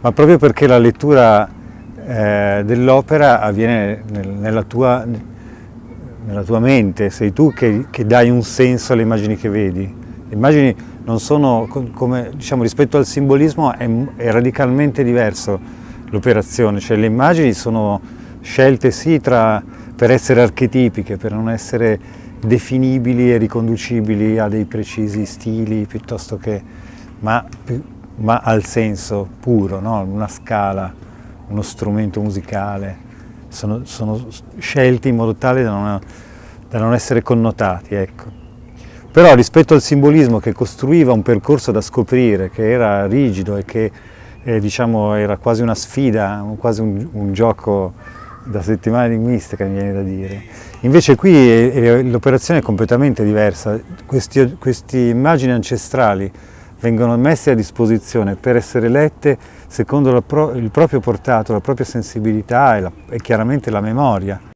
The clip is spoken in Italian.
ma proprio perché la lettura eh, dell'opera avviene nel, nella, tua, nella, tua, mente, sei tu che, che, dai un senso alle immagini che vedi. Le immagini non sono, come, diciamo, rispetto al simbolismo è, è radicalmente diverso l'operazione, cioè le immagini sono scelte sì tra, per essere archetipiche, per non essere definibili e riconducibili a dei precisi stili piuttosto che, ma, ma al senso puro, no? una scala, uno strumento musicale, sono, sono scelti in modo tale da non, da non essere connotati. Ecco. Però rispetto al simbolismo che costruiva un percorso da scoprire, che era rigido e che eh, diciamo, era quasi una sfida, quasi un, un gioco da settimana enigmistica mi viene da dire. Invece qui l'operazione è completamente diversa, queste immagini ancestrali vengono messe a disposizione per essere lette secondo il proprio portato, la propria sensibilità e, la, e chiaramente la memoria.